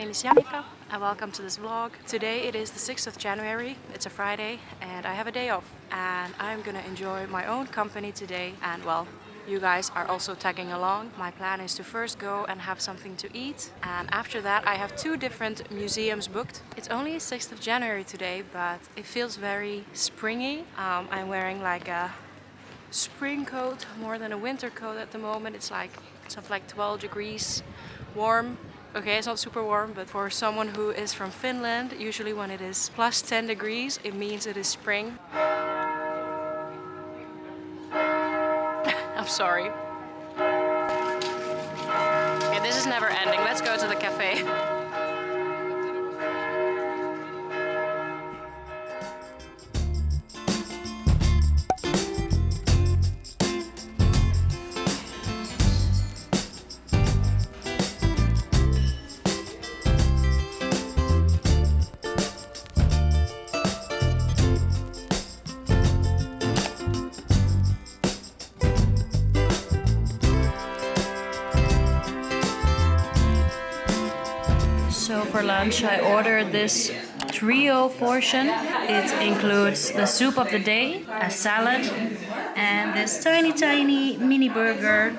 name is Jannika and welcome to this vlog. Today it is the 6th of January, it's a Friday and I have a day off and I'm gonna enjoy my own company today and well, you guys are also tagging along. My plan is to first go and have something to eat and after that I have two different museums booked. It's only 6th of January today but it feels very springy. Um, I'm wearing like a spring coat more than a winter coat at the moment. It's like something like 12 degrees warm. Okay, it's not super warm, but for someone who is from Finland, usually when it is plus 10 degrees, it means it is spring. I'm sorry. Okay, this is never ending. Let's go to the cafe. for lunch I ordered this trio portion. It includes the soup of the day, a salad, and this tiny tiny mini burger.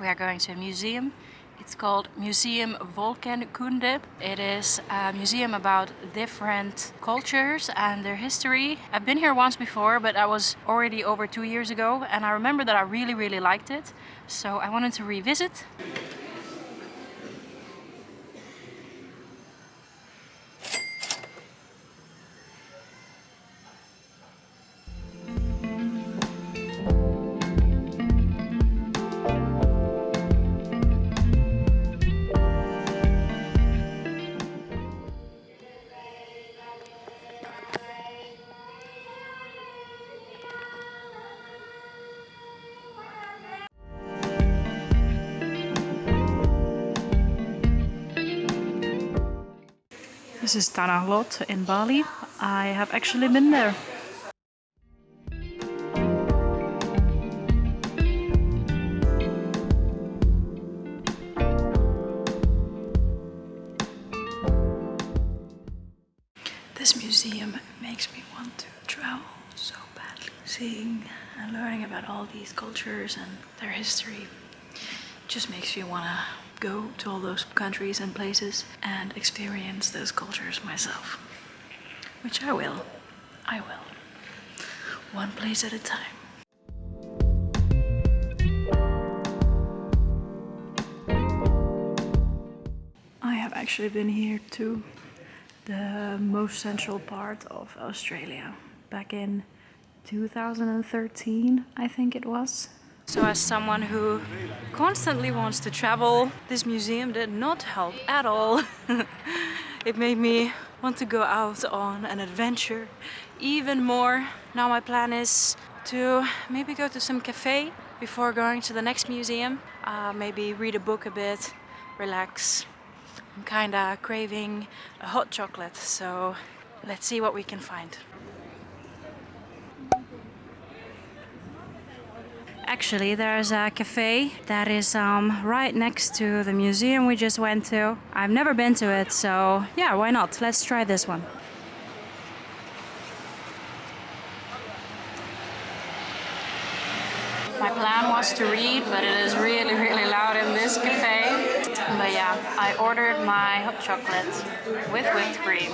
We are going to a museum. It's called Museum Volkenkunde. It is a museum about different cultures and their history. I've been here once before, but I was already over two years ago and I remember that I really, really liked it. So I wanted to revisit. This is Tanah Lot in Bali. I have actually been there. This museum makes me want to travel so badly. Seeing and learning about all these cultures and their history just makes you want to go to all those countries and places and experience those cultures myself. Which I will. I will. One place at a time. I have actually been here to the most central part of Australia back in 2013, I think it was. So as someone who constantly wants to travel, this museum did not help at all. it made me want to go out on an adventure even more. Now my plan is to maybe go to some cafe before going to the next museum. Uh, maybe read a book a bit, relax. I'm kinda craving a hot chocolate, so let's see what we can find. Actually, there's a cafe that is um, right next to the museum we just went to. I've never been to it, so yeah, why not? Let's try this one. My plan was to read, but it is really, really loud in this cafe. But yeah, I ordered my hot chocolate with whipped cream.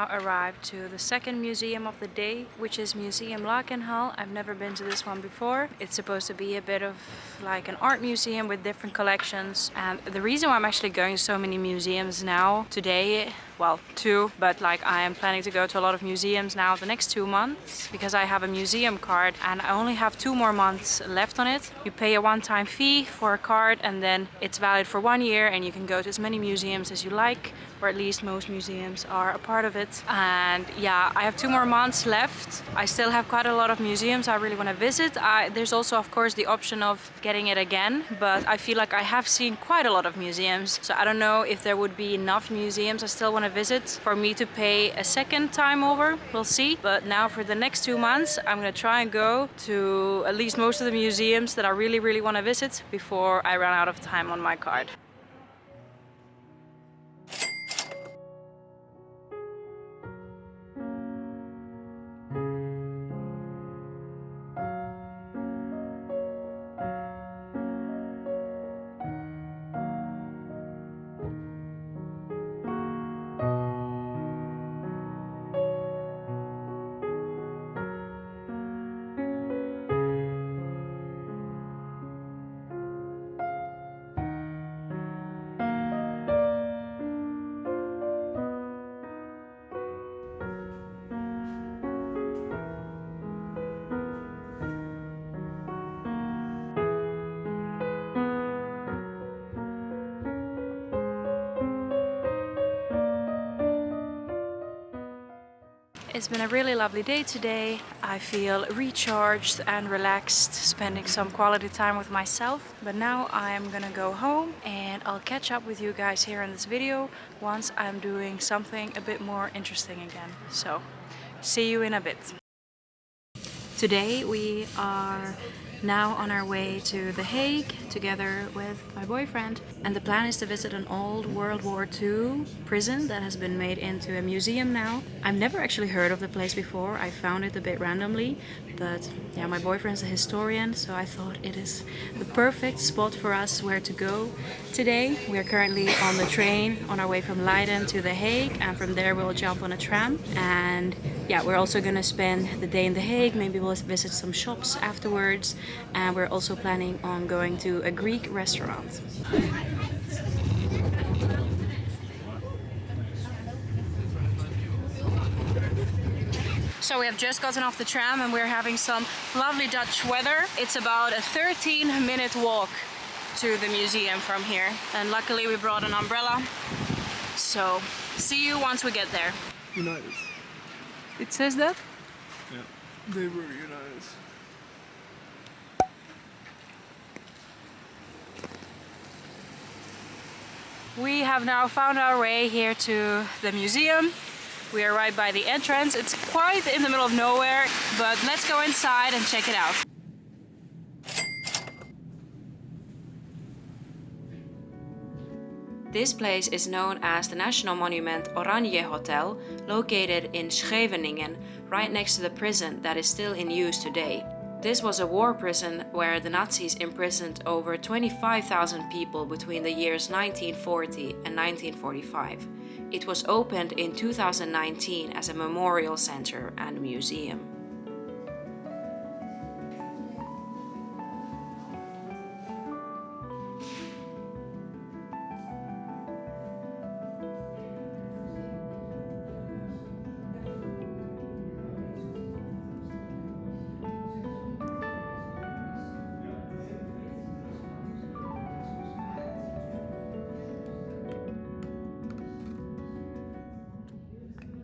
Now arrived to the second museum of the day, which is Museum Lakenhal. I've never been to this one before. It's supposed to be a bit of like an art museum with different collections. And the reason why I'm actually going to so many museums now today well, two, but like I am planning to go to a lot of museums now the next two months because I have a museum card and I only have two more months left on it. You pay a one-time fee for a card and then it's valid for one year and you can go to as many museums as you like or at least most museums are a part of it. And yeah, I have two more months left. I still have quite a lot of museums I really want to visit. I, there's also of course the option of getting it again, but I feel like I have seen quite a lot of museums. So I don't know if there would be enough museums I still want to visit for me to pay a second time over. We'll see. But now for the next two months, I'm gonna try and go to at least most of the museums that I really, really want to visit before I run out of time on my card. It's been a really lovely day today. I feel recharged and relaxed, spending some quality time with myself. But now I'm gonna go home and I'll catch up with you guys here in this video once I'm doing something a bit more interesting again. So, see you in a bit. Today we are now on our way to The Hague together with my boyfriend. And the plan is to visit an old World War II prison that has been made into a museum now. I've never actually heard of the place before, I found it a bit randomly but yeah my boyfriend's a historian so I thought it is the perfect spot for us where to go. Today. We are currently on the train on our way from Leiden to The Hague and from there we'll jump on a tram. And yeah we're also gonna spend the day in The Hague, maybe we'll visit some shops afterwards. And we're also planning on going to a Greek restaurant. So we have just gotten off the tram and we're having some lovely Dutch weather. It's about a 13 minute walk to the museum from here. And luckily we brought an umbrella. So see you once we get there. United. It says that? Yeah. They were United. We have now found our way here to the museum. We are right by the entrance. It's quite in the middle of nowhere, but let's go inside and check it out. This place is known as the national monument Oranje Hotel, located in Scheveningen, right next to the prison that is still in use today. This was a war prison where the Nazis imprisoned over 25,000 people between the years 1940 and 1945. It was opened in 2019 as a memorial center and museum.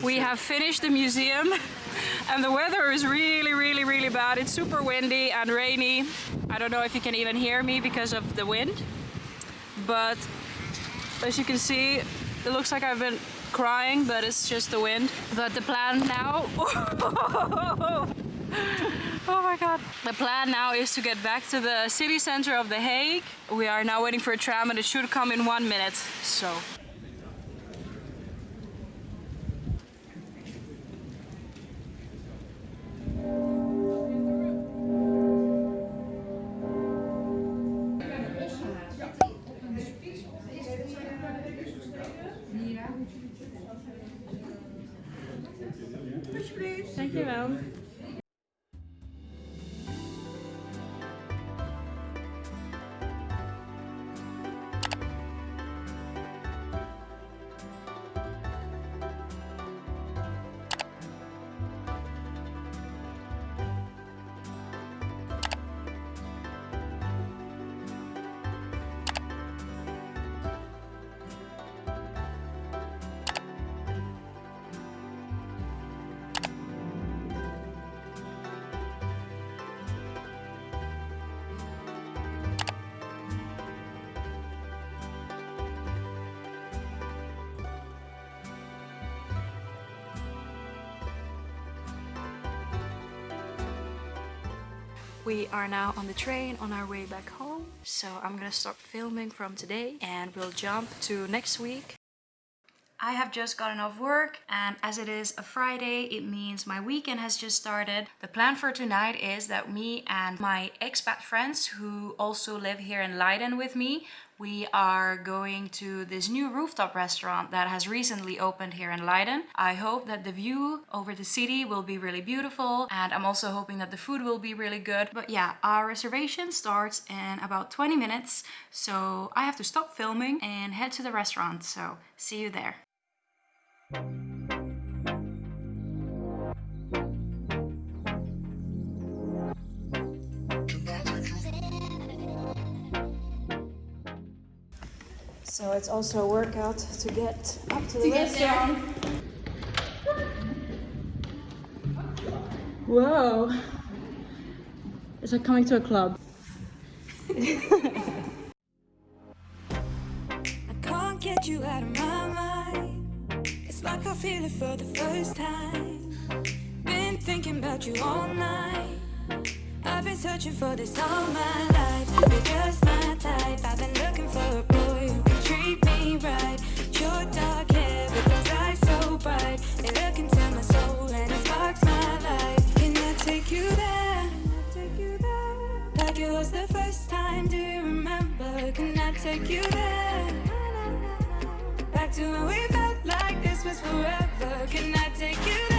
We have finished the museum and the weather is really, really, really bad. It's super windy and rainy. I don't know if you can even hear me because of the wind. But as you can see, it looks like I've been crying, but it's just the wind. But the plan now... Oh my god. The plan now is to get back to the city center of The Hague. We are now waiting for a tram and it should come in one minute. So We are now on the train on our way back home. So I'm gonna stop filming from today and we'll jump to next week. I have just gotten off work and as it is a Friday, it means my weekend has just started. The plan for tonight is that me and my expat friends who also live here in Leiden with me, we are going to this new rooftop restaurant that has recently opened here in Leiden. I hope that the view over the city will be really beautiful and I'm also hoping that the food will be really good. But yeah, our reservation starts in about 20 minutes. So I have to stop filming and head to the restaurant. So see you there. So it's also a workout to get up to the restaurant. Whoa! It's like coming to a club. I can't get you out of my mind. It's like I feel it for the first time. Been thinking about you all night. I've been searching for this all my life. You're just my type. I've been looking for right. Your dark hair. Can I? Take you there? Like it was the first time. Do you remember? Can I take you there? Back to when we felt like this was forever. Can I take you there?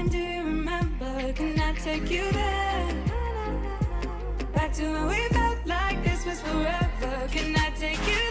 Time. Do you remember? Can I take you there? Back to when we felt like this was forever. Can I take you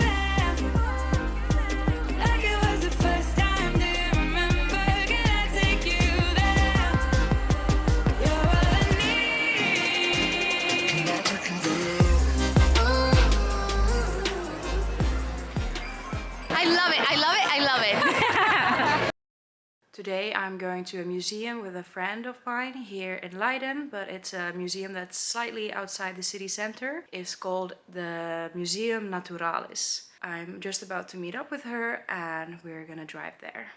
Today I'm going to a museum with a friend of mine here in Leiden, but it's a museum that's slightly outside the city center. It's called the Museum Naturalis. I'm just about to meet up with her and we're gonna drive there.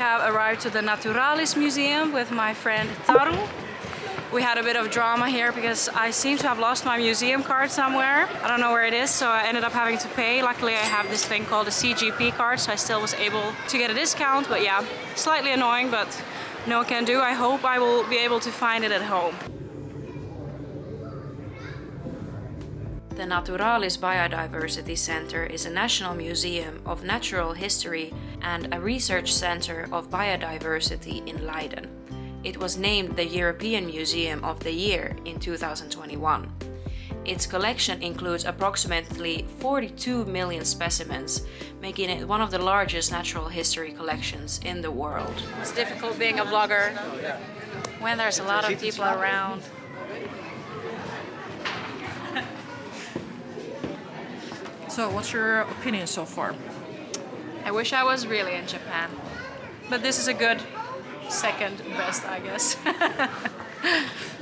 Have arrived to the Naturalis Museum with my friend Taru. We had a bit of drama here because I seem to have lost my museum card somewhere. I don't know where it is, so I ended up having to pay. Luckily, I have this thing called a CJP card, so I still was able to get a discount. But yeah, slightly annoying, but no can do. I hope I will be able to find it at home. The Naturalis Biodiversity Center is a national museum of natural history and a research center of biodiversity in Leiden. It was named the European Museum of the Year in 2021. Its collection includes approximately 42 million specimens, making it one of the largest natural history collections in the world. It's difficult being a vlogger when there's a lot of people around. So, what's your opinion so far? I wish I was really in Japan. But this is a good second best, I guess.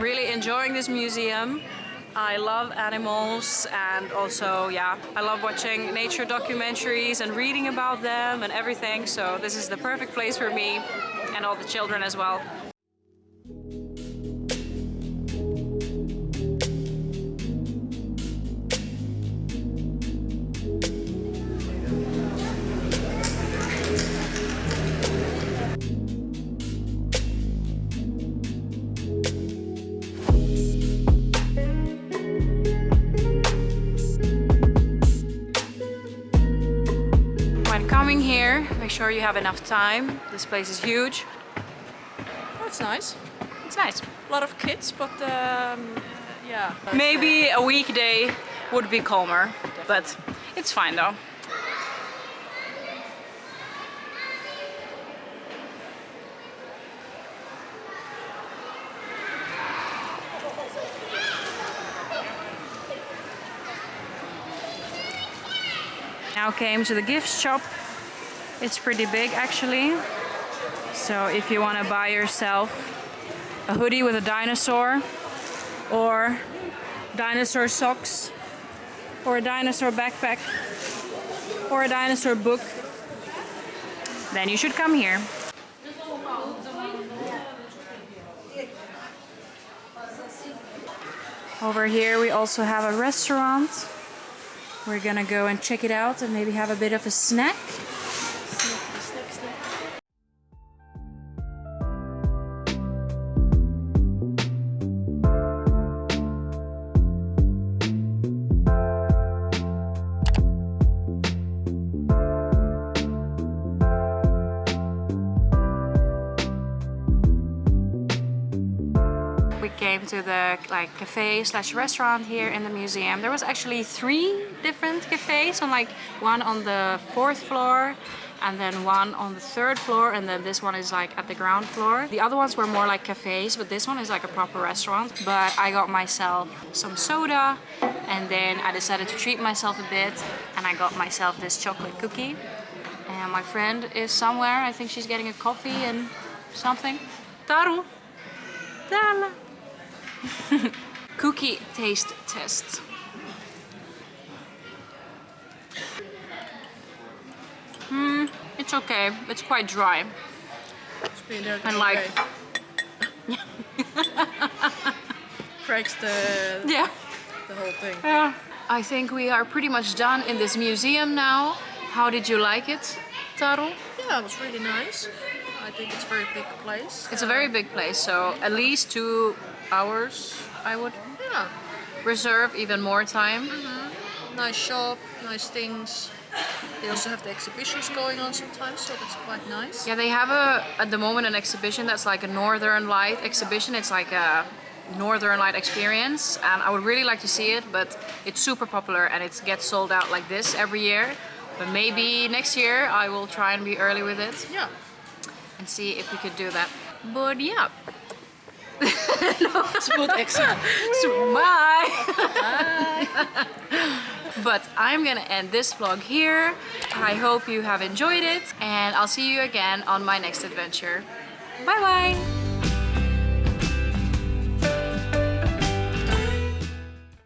really enjoying this museum. I love animals and also, yeah, I love watching nature documentaries and reading about them and everything. So this is the perfect place for me and all the children as well. When coming here, make sure you have enough time. This place is huge. That's nice. It's nice. A lot of kids, but um, yeah. Maybe a weekday would be calmer, but it's fine though. Now came to the gift shop. It's pretty big actually. So if you want to buy yourself a hoodie with a dinosaur or dinosaur socks or a dinosaur backpack or a dinosaur book, then you should come here. Over here we also have a restaurant. We're gonna go and check it out and maybe have a bit of a snack. We came to the like cafe slash restaurant here in the museum. There was actually three different cafes on like one on the fourth floor and then one on the third floor and then this one is like at the ground floor. The other ones were more like cafes but this one is like a proper restaurant. But I got myself some soda and then I decided to treat myself a bit and I got myself this chocolate cookie. And my friend is somewhere. I think she's getting a coffee and something. Taru! Cookie taste test. Hmm, it's okay. It's quite dry. And like, Cracks the yeah. the whole thing. Yeah. I think we are pretty much done in this museum now. How did you like it, Taru? Yeah, it was really nice. I think it's a very big place. It's a very big place, so at least two hours I would Yeah, reserve, even more time. Mm-hmm. nice shop, nice things. They also have the exhibitions going on sometimes, so that's quite nice. Yeah, they have a at the moment an exhibition that's like a Northern Light exhibition. It's like a Northern Light experience, and I would really like to see it, but it's super popular and it gets sold out like this every year. But maybe next year I will try and be early with it Yeah. and see if we could do that. But yeah. Smooth exit. So bye. but I'm gonna end this vlog here. I hope you have enjoyed it and I'll see you again on my next adventure. Bye bye.